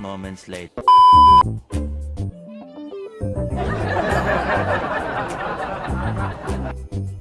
moments later.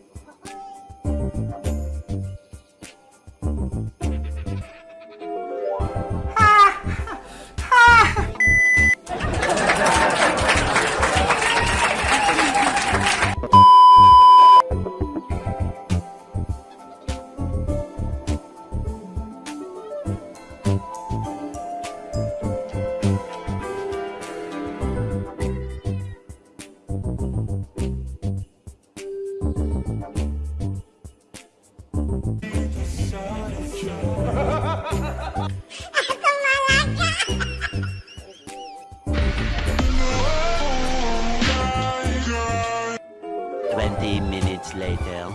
minutes later.